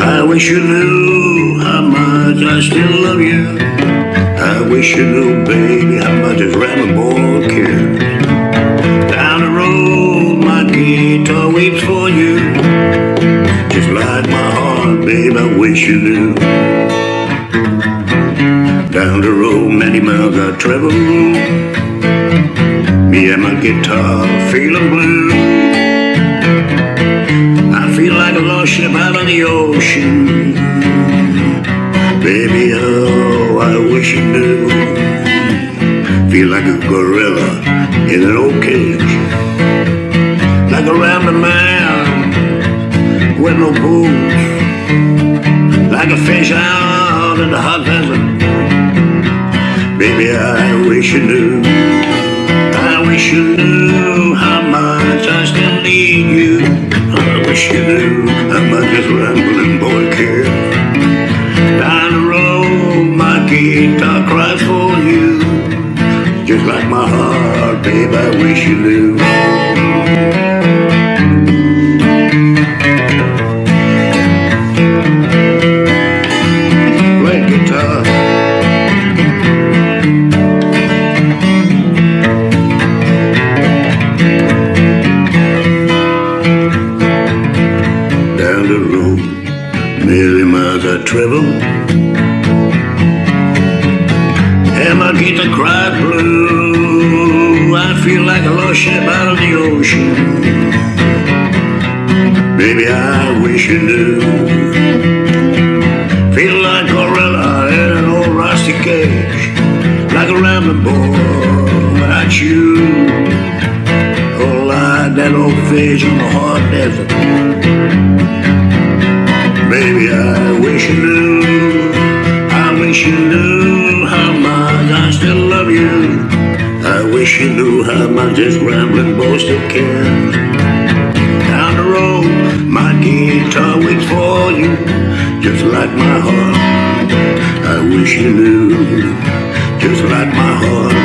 I wish you knew how much I still love you. I wish you knew, baby, how much this boy cares. Down the road, my guitar weeps for you. Just like my heart, babe, I wish you knew. Down the road, many miles I travel. Me and my guitar feeling blue. I feel like a lost ship out on the ocean. Baby, oh, I wish you knew. Feel like a gorilla in an old cage. Like a rambling man with no boots. Like a fish out in the hot desert. Baby, I wish you knew. I wish you knew how much I still need you. I wish you knew how much this rambling boy cares. Down the road, my guitar cries for you. Just like my heart, babe, I wish you knew. Miles I. And my guitar cry blue. I feel like a lost ship out of the ocean. Baby, I wish you knew. Feel like gorilla in an old rusty cage, like a rambling boy without you. Oh, like that old fish on the hard desert. Baby, I wish you knew, I wish you knew how much I still love you. I wish you knew how much this rambling boy still cares. Down the road, my guitar waits for you, just like my heart. I wish you knew, just like my heart.